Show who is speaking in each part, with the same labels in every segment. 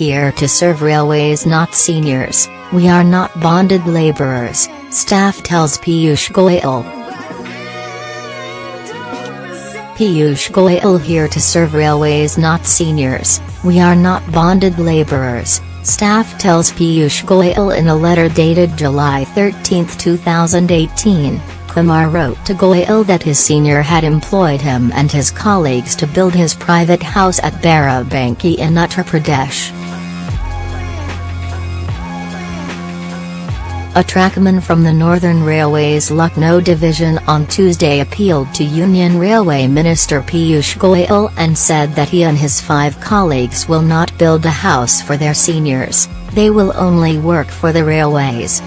Speaker 1: Here to serve railways not seniors, we are not bonded labourers, staff tells Piyush Goyal. Piyush Goyal here to serve railways not seniors, we are not bonded labourers, staff tells Piyush Goyal in a letter dated July 13, 2018. Kumar wrote to Goyal that his senior had employed him and his colleagues to build his private house at Barabanki in Uttar Pradesh. A trackman from the Northern Railway's Lucknow division on Tuesday appealed to Union Railway Minister Piyush Goyal and said that he and his five colleagues will not build a house for their seniors, they will only work for the railways.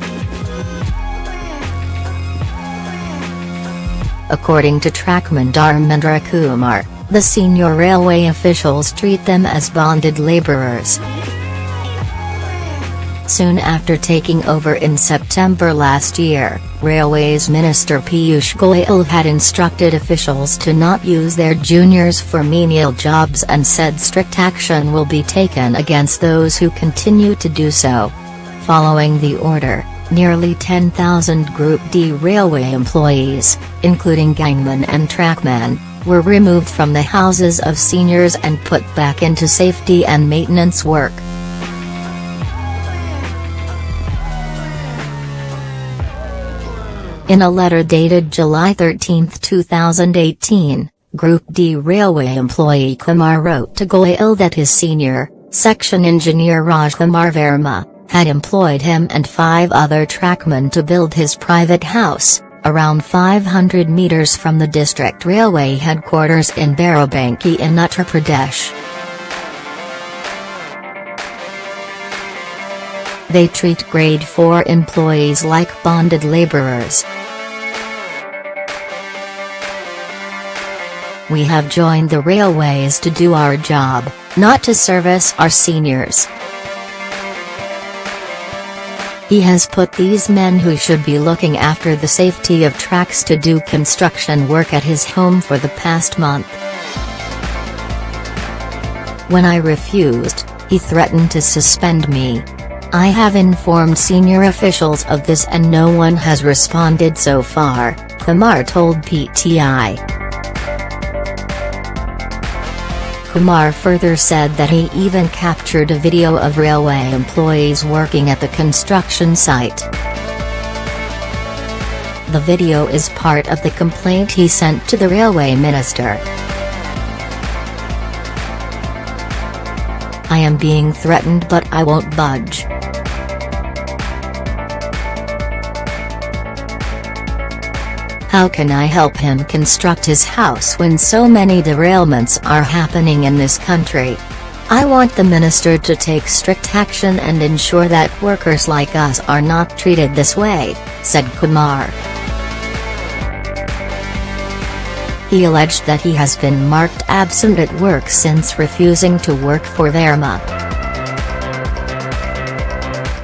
Speaker 1: According to trackman Dharmendra Kumar, the senior railway officials treat them as bonded labourers. Soon after taking over in September last year, Railways Minister Piyush Goyal had instructed officials to not use their juniors for menial jobs and said strict action will be taken against those who continue to do so. Following the order, nearly 10,000 Group D railway employees, including gangmen and trackmen, were removed from the houses of seniors and put back into safety and maintenance work. In a letter dated July 13, 2018, Group D railway employee Kumar wrote to Goyal that his senior, section engineer Rajkumar Verma, had employed him and five other trackmen to build his private house, around 500 meters from the district railway headquarters in Barabanki in Uttar Pradesh. They treat Grade 4 employees like bonded laborers. We have joined the railways to do our job, not to service our seniors. He has put these men who should be looking after the safety of tracks to do construction work at his home for the past month. When I refused, he threatened to suspend me. I have informed senior officials of this and no one has responded so far, Kumar told PTI. Kumar further said that he even captured a video of railway employees working at the construction site. The video is part of the complaint he sent to the railway minister. I am being threatened but I won't budge. How can I help him construct his house when so many derailments are happening in this country? I want the minister to take strict action and ensure that workers like us are not treated this way, said Kumar. He alleged that he has been marked absent at work since refusing to work for Verma.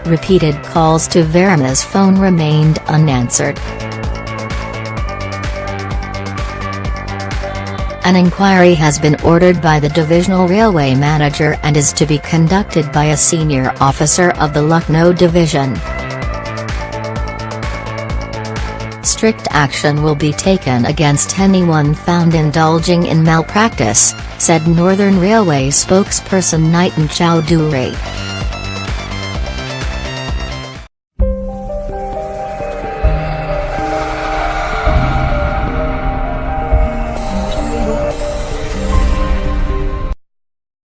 Speaker 1: Repeated calls to Verma's phone remained unanswered. An inquiry has been ordered by the divisional railway manager and is to be conducted by a senior officer of the Lucknow division. Strict action will be taken against anyone found indulging in malpractice, said Northern Railway spokesperson Nitin Chowdhury.